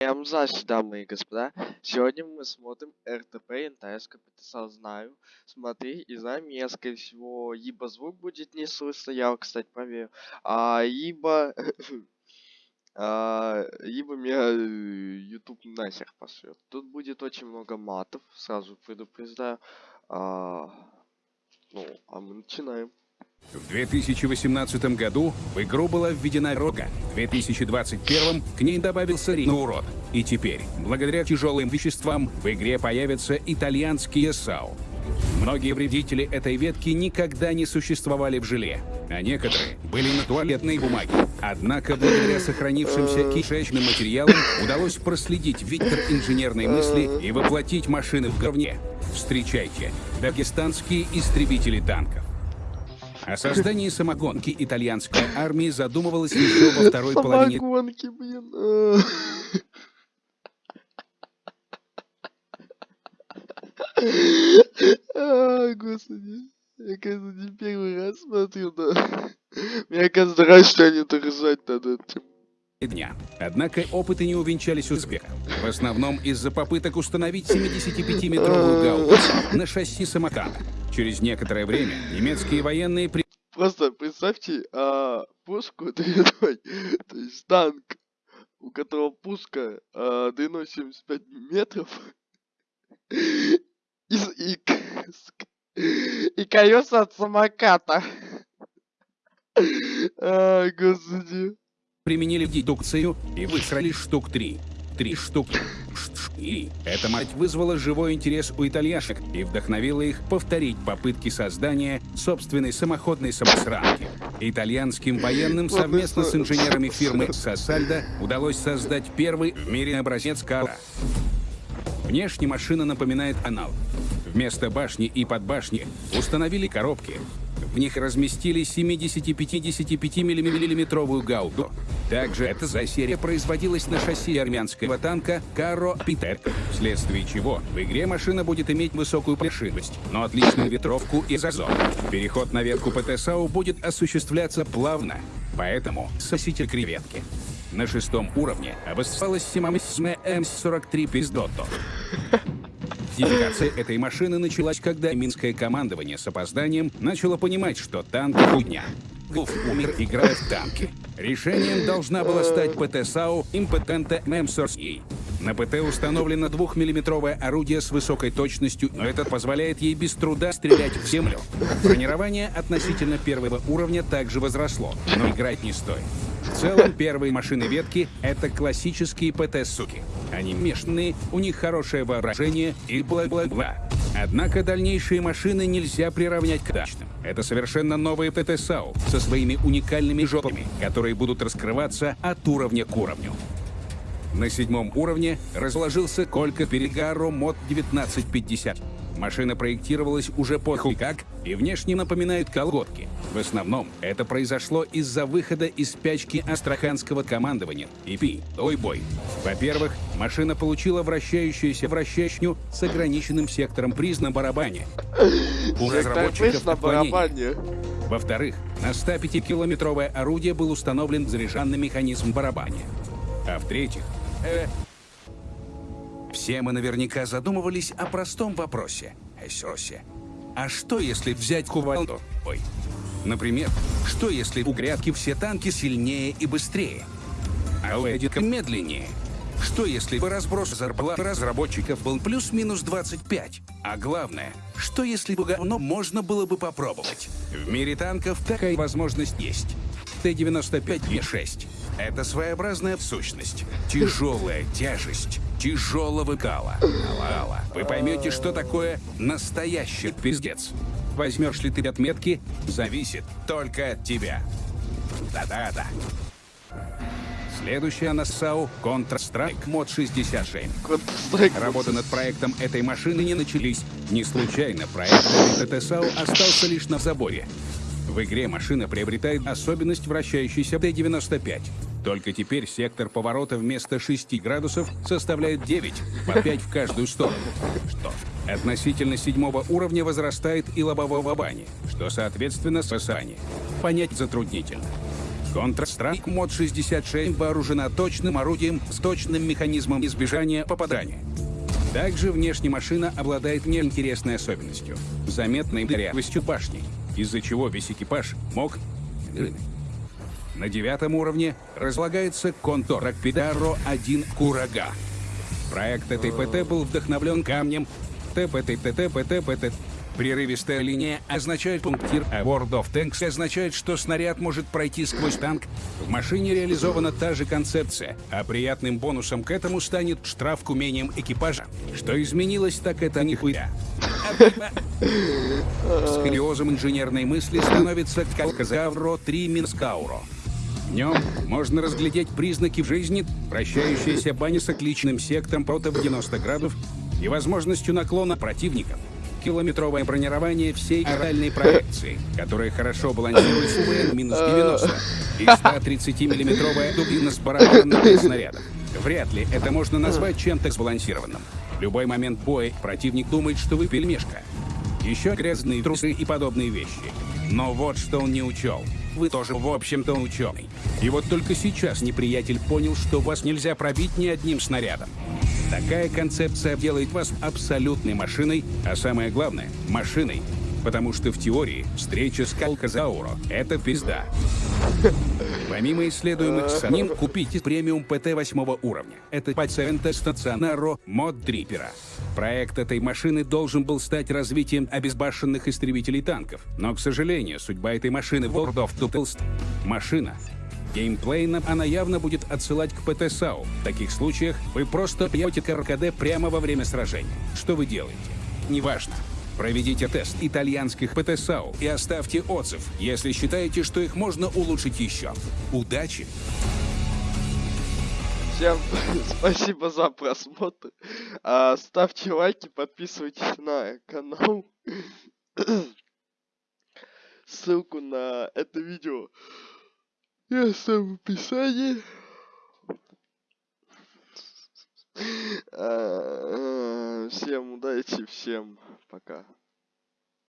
Всем здравствуйте, дамы и господа. Сегодня мы смотрим РТП НТС КПТСА знаю. Смотри, и знаю, меня, скорее всего, либо звук будет не слышно, я, кстати, проверю, а, либо... а, либо меня э, YouTube нахер пошлет. Тут будет очень много матов, сразу предупреждаю. А, ну, а мы начинаем. В 2018 году в игру была введена рога. В 2021 к ней добавился урод. И теперь, благодаря тяжелым веществам, в игре появятся итальянские САУ. Многие вредители этой ветки никогда не существовали в желе, а некоторые были на туалетной бумаге. Однако, благодаря сохранившимся кишечным материалам, удалось проследить вектор инженерной мысли и воплотить машины в говне. Встречайте, дагестанские истребители танков. О создании самогонки итальянской армии задумывалась еще во второй половине... Самогонки, блин. А, господи. Я, кажется, не первый раз смотрю, да. Мне кажется, раньше они так ржать над этим. дня. Однако опыты не увенчались успехом. В основном из-за попыток установить 75-метровую гаубицу на шасси самоката. Через некоторое время немецкие военные при... Просто представьте а, пушку длиной, то есть танк, у которого пушка а, длиной 75 метров, и, и, и колеса от самоката. А, господи. применили дедукцию и высрали штук три. Три штуки. И эта мать вызвала живой интерес у итальяшек и вдохновила их повторить попытки создания собственной самоходной самосранки. Итальянским военным совместно с инженерами фирмы Сосальдо удалось создать первый в мире образец кара. Внешне машина напоминает аналог. Вместо башни и подбашни установили коробки. В них разместили 70-55 миллиметровую гаубу. Также эта за серия производилась на шасси армянского танка Каро Питер, вследствие чего в игре машина будет иметь высокую прошивость, но отличную ветровку и зазор. Переход на ветку ПТСАУ будет осуществляться плавно, поэтому сосите креветки. На шестом уровне обосновалась Симамисме М43 Пиздото. Идентификация этой машины началась, когда минское командование с опозданием начало понимать, что танк — хуйня. Гуф умер, играя в танки. Решением должна была стать ПТ САУ импотента МСОРСИ. На ПТ установлено 2-миллиметровое орудие с высокой точностью, но это позволяет ей без труда стрелять в землю. Бронирование относительно первого уровня также возросло, но играть не стоит. В целом, первые машины ветки — это классические ПТ-суки. Они мешанные, у них хорошее вооружение и бла-бла-бла. Однако дальнейшие машины нельзя приравнять к дачным. Это совершенно новые ПТ-САУ со своими уникальными жопами, которые будут раскрываться от уровня к уровню. На седьмом уровне разложился Колька Перегаро Мод 1950. Машина проектировалась уже по хуй как и внешне напоминает колготки. В основном это произошло из-за выхода из спячки астраханского командования ИПИ «Ой бой». Во-первых, машина получила вращающуюся вращачню с ограниченным сектором приз на барабане. У разработчиков отклонений. барабане. Во-вторых, на 105-километровое орудие был установлен заряжанный механизм барабане. А в-третьих, э, все мы наверняка задумывались о простом вопросе. Эсосе. А что если взять кувалду? Ой. Например, что если у грядки все танки сильнее и быстрее? А у Эдика медленнее? Что если бы разброс зарплат разработчиков был плюс-минус 25? А главное, что если бы говно можно было бы попробовать? В мире танков такая возможность есть. Т-95Е6. Это своеобразная сущность. Тяжелая тяжесть тяжелого кала. Алла, вы поймете, что такое настоящий пиздец. Возьмешь ли ты отметки, зависит только от тебя. Да-да-да. Следующая на САУ Counter-Strike Mod 66. Counter-Strike. Работы над проектом этой машины не начались. Не случайно проект ТТСАУ остался лишь на заборе. В игре машина приобретает особенность вращающейся Т-95. Только теперь сектор поворота вместо 6 градусов составляет 9, по 5 в каждую сторону. Что ж, относительно седьмого уровня возрастает и лобового бани, что соответственно спасание. Понять затруднительно. Counter-Strike мод 66 вооружена точным орудием с точным механизмом избежания попадания. Также внешне машина обладает неинтересной особенностью – заметной дырявостью башни, из-за чего весь экипаж мог... На девятом уровне разлагается контор Ракпидаро 1 Курага. Проект этой ПТ был вдохновлен камнем ТПТ-ТТ-ПТ-ПТ. Прерывистая линия означает пунктир, а World of Tanks означает, что снаряд может пройти сквозь танк. В машине реализована та же концепция, а приятным бонусом к этому станет штраф к умениям экипажа. Что изменилось, так это нихуя. Сколиозом инженерной мысли становится Калказавро 3 Минскауро. В нем можно разглядеть признаки в жизни, вращающаяся баня с отличным сектором против 90 градусов и возможностью наклона противников. Километровое бронирование всей оральной проекции, которая хорошо балансирует с минус 90 и 130-миллиметровая дубина с барабанным для снарядов. Вряд ли это можно назвать чем-то сбалансированным. В любой момент боя противник думает, что вы пельмешка. Еще грязные трусы и подобные вещи. Но вот что он не учел. Вы тоже, в общем-то, ученый. И вот только сейчас неприятель понял, что вас нельзя пробить ни одним снарядом. Такая концепция делает вас абсолютной машиной, а самое главное — машиной. Потому что в теории встреча с Калказауро — это пизда. Помимо исследуемых самим, купите премиум ПТ 8 уровня. Это пациента стационаро мод Дрипера. Проект этой машины должен был стать развитием обезбашенных истребителей танков. Но, к сожалению, судьба этой машины в World of Tanks — машина. Геймплейно она явно будет отсылать к ПТ-САУ. В таких случаях вы просто пьете КРКД прямо во время сражения. Что вы делаете? Неважно. Проведите тест итальянских ПТ-САУ и оставьте отзыв, если считаете, что их можно улучшить еще. Удачи! Всем спасибо за просмотр. А, ставьте лайки, подписывайтесь на канал. Ссылку на это видео я оставлю в описании. А, Всем удачи, всем пока.